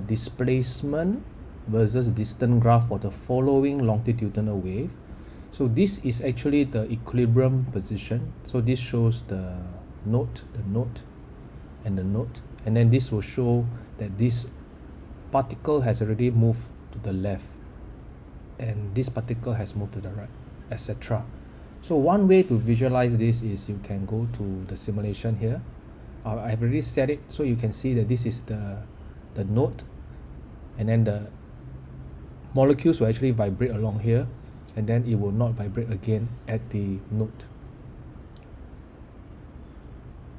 displacement versus distance graph for the following longitudinal wave. So this is actually the equilibrium position. So this shows the node the node and the node. And then this will show that this particle has already moved to the left and this particle has moved to the right etc so one way to visualize this is you can go to the simulation here. Uh, I've already set it so you can see that this is the the node and then the molecules will actually vibrate along here and then it will not vibrate again at the node